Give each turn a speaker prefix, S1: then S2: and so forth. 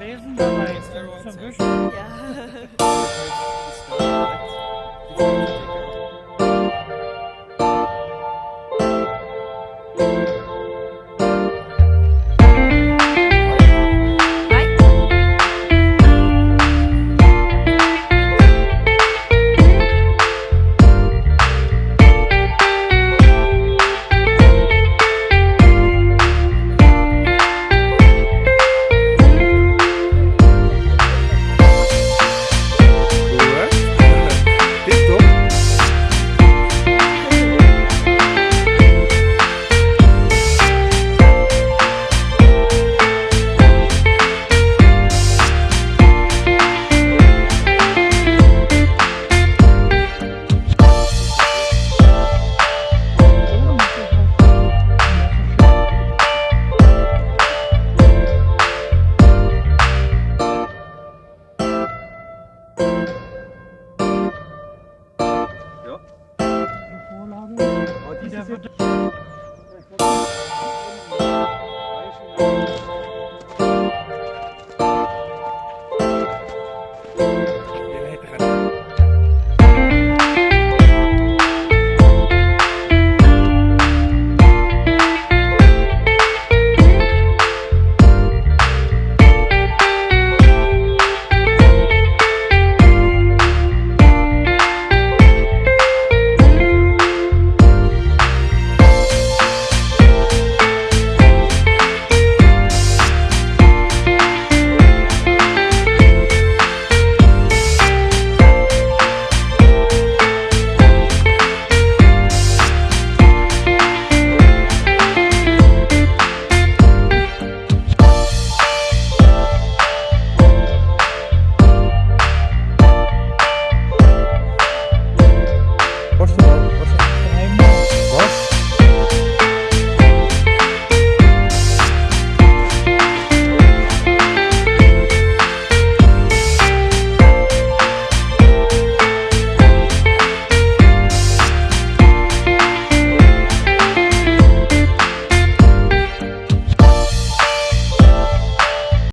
S1: Eisen dabei ist, dann ist er wischen.
S2: Ja.
S3: Anlage. Oh,
S1: die ist
S3: jetzt